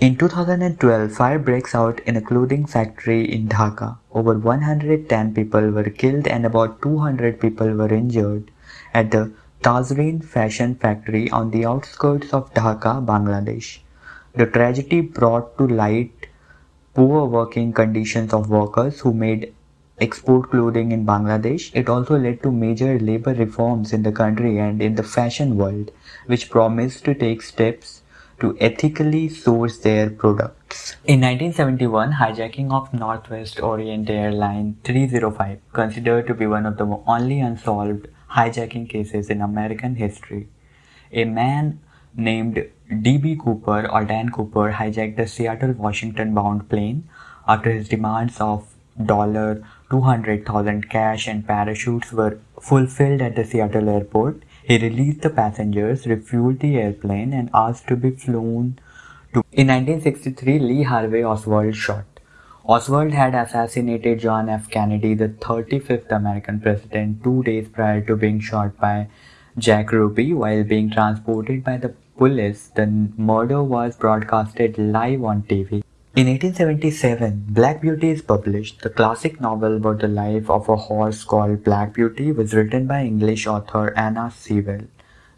In 2012, fire breaks out in a clothing factory in Dhaka. Over 110 people were killed and about 200 people were injured at the Tazreen fashion factory on the outskirts of Dhaka, Bangladesh. The tragedy brought to light poor working conditions of workers who made export clothing in Bangladesh. It also led to major labor reforms in the country and in the fashion world, which promised to take steps to ethically source their products. In 1971, hijacking of Northwest Orient Airline 305, considered to be one of the only unsolved hijacking cases in American history. A man named D.B. Cooper or Dan Cooper hijacked a Seattle Washington bound plane after his demands of 200,000 cash and parachutes were fulfilled at the Seattle airport he released the passengers, refueled the airplane, and asked to be flown to. In 1963, Lee Harvey Oswald shot. Oswald had assassinated John F. Kennedy, the 35th American president, two days prior to being shot by Jack Ruby while being transported by the police. The murder was broadcasted live on TV. In 1877, Black Beauty is published. The classic novel about the life of a horse called Black Beauty was written by English author Anna Sewell.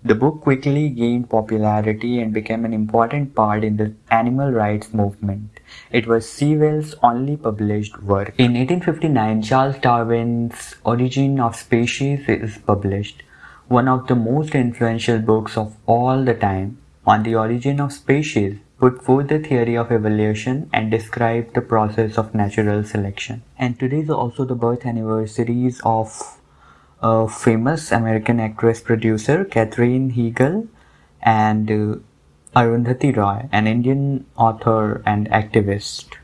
The book quickly gained popularity and became an important part in the animal rights movement. It was Sewell's only published work. In 1859, Charles Darwin's Origin of Species is published, one of the most influential books of all the time on the origin of species put forth the theory of evolution and describe the process of natural selection. And today is also the birth anniversaries of a famous American actress producer Katherine Heigl and uh, Arundhati Roy, an Indian author and activist.